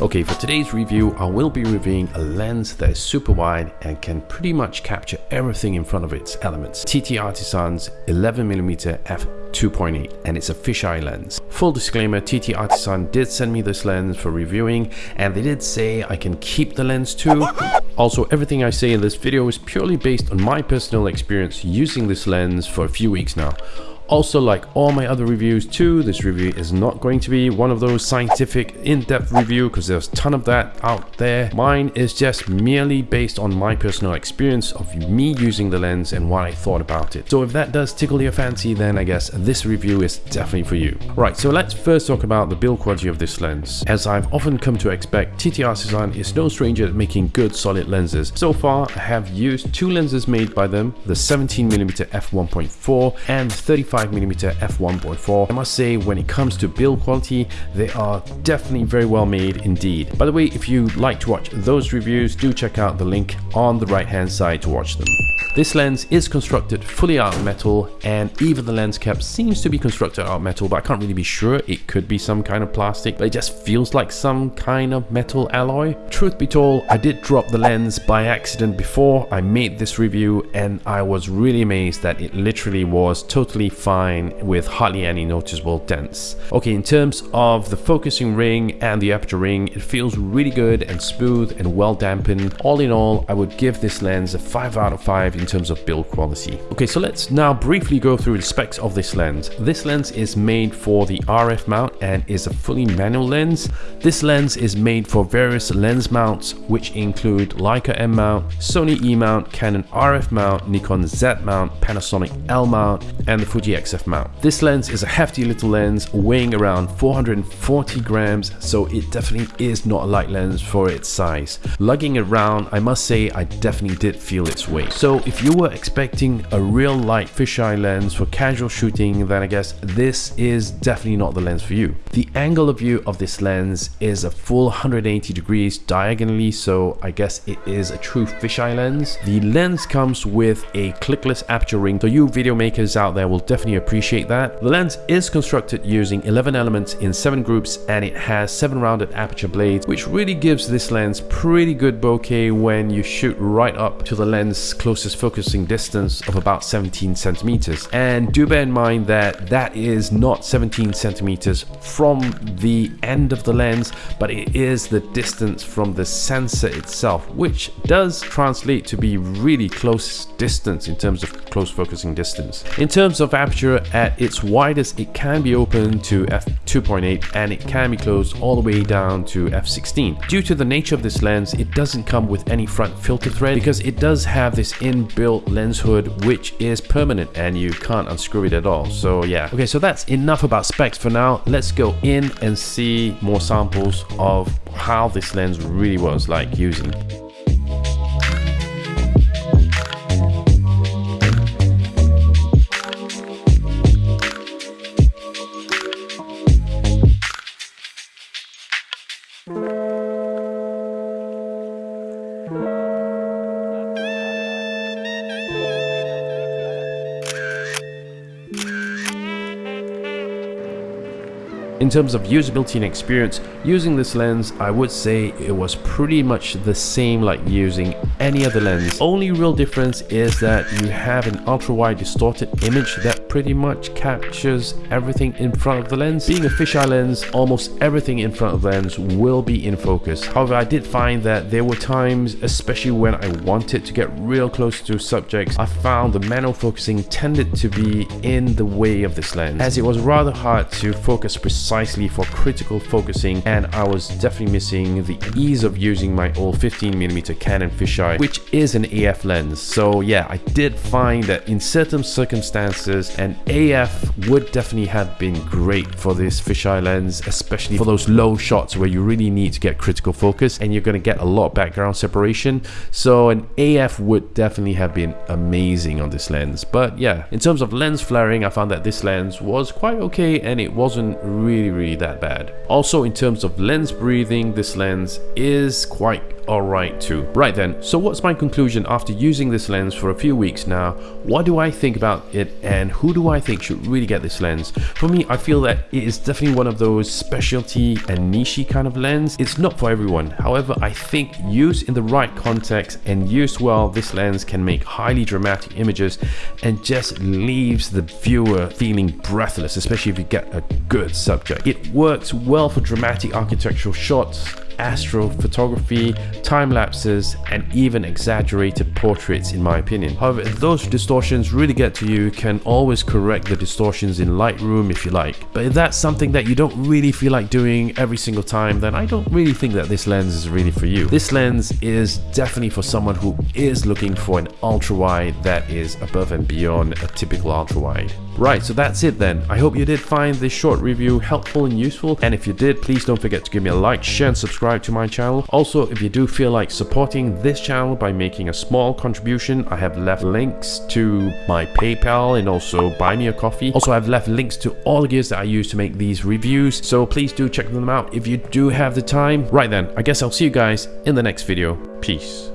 Okay, for today's review, I will be reviewing a lens that is super wide and can pretty much capture everything in front of its elements. TT Artisan's 11mm f 2.8 and it's a fisheye lens. Full disclaimer, TT Artisan did send me this lens for reviewing and they did say I can keep the lens too. Also, everything I say in this video is purely based on my personal experience using this lens for a few weeks now. Also, like all my other reviews too, this review is not going to be one of those scientific in-depth review because there's a ton of that out there. Mine is just merely based on my personal experience of me using the lens and what I thought about it. So if that does tickle your fancy, then I guess this review is definitely for you. Right, so let's first talk about the build quality of this lens. As I've often come to expect, TT Artisan is no stranger at making good solid lenses. So far, I have used two lenses made by them, the 17mm f1.4 and 35 5mm f1.4. I must say when it comes to build quality they are definitely very well made indeed. By the way if you like to watch those reviews do check out the link on the right hand side to watch them. This lens is constructed fully out of metal and even the lens cap seems to be constructed out of metal but I can't really be sure it could be some kind of plastic but it just feels like some kind of metal alloy. Truth be told I did drop the lens by accident before I made this review and I was really amazed that it literally was totally fine with hardly any noticeable dents. Okay, in terms of the focusing ring and the aperture ring, it feels really good and smooth and well dampened. All in all, I would give this lens a 5 out of 5 in terms of build quality. Okay, so let's now briefly go through the specs of this lens. This lens is made for the RF mount and is a fully manual lens. This lens is made for various lens mounts which include Leica M mount, Sony E mount, Canon RF mount, Nikon Z mount, Panasonic L mount and the Fuji XF mount. This lens is a hefty little lens weighing around 440 grams, so it definitely is not a light lens for its size. Lugging it around, I must say I definitely did feel its weight. So if you were expecting a real light fisheye lens for casual shooting, then I guess this is definitely not the lens for you. The angle of view of this lens is a full 180 degrees diagonally, so I guess it is a true fisheye lens. The lens comes with a clickless aperture ring, so you video makers out there will definitely appreciate that. The lens is constructed using 11 elements in 7 groups and it has 7 rounded aperture blades which really gives this lens pretty good bokeh when you shoot right up to the lens closest focusing distance of about 17 centimeters. And do bear in mind that that is not 17 centimeters from the end of the lens but it is the distance from the sensor itself which does translate to be really close distance in terms of close focusing distance. In terms of aperture at its widest it can be opened to f2.8 and it can be closed all the way down to f16. Due to the nature of this lens it doesn't come with any front filter thread because it does have this inbuilt lens hood which is permanent and you can't unscrew it at all so yeah. Okay so that's enough about specs for now let's go in and see more samples of how this lens really was like using. In terms of usability and experience, using this lens, I would say it was pretty much the same like using any other lens. Only real difference is that you have an ultra wide distorted image that pretty much captures everything in front of the lens. Being a fisheye lens, almost everything in front of the lens will be in focus. However, I did find that there were times, especially when I wanted to get real close to subjects, I found the manual focusing tended to be in the way of this lens, as it was rather hard to focus precisely for critical focusing and I was definitely missing the ease of using my old 15mm Canon fisheye, which is an AF lens. So yeah, I did find that in certain circumstances, and AF would definitely have been great for this fisheye lens, especially for those low shots where you really need to get critical focus and you're going to get a lot of background separation. So an AF would definitely have been amazing on this lens. But yeah, in terms of lens flaring, I found that this lens was quite okay and it wasn't really really really that bad. Also in terms of lens breathing, this lens is quite alright too. Right then, so what's my conclusion after using this lens for a few weeks now? What do I think about it and who do I think should really get this lens? For me, I feel that it is definitely one of those specialty and niche kind of lens. It's not for everyone. However, I think used in the right context and used well, this lens can make highly dramatic images and just leaves the viewer feeling breathless, especially if you get a good subject. It works well for dramatic architectural shots, astrophotography, time lapses, and even exaggerated portraits in my opinion. However, if those distortions really get to you, you can always correct the distortions in Lightroom if you like. But if that's something that you don't really feel like doing every single time, then I don't really think that this lens is really for you. This lens is definitely for someone who is looking for an ultra wide that is above and beyond a typical ultra wide. Right, so that's it then. I hope you did find this short review helpful and useful. And if you did, please don't forget to give me a like, share and subscribe to my channel. Also, if you do feel like supporting this channel by making a small contribution, I have left links to my PayPal and also buy me a coffee. Also, I've left links to all the gears that I use to make these reviews. So please do check them out if you do have the time. Right then, I guess I'll see you guys in the next video. Peace.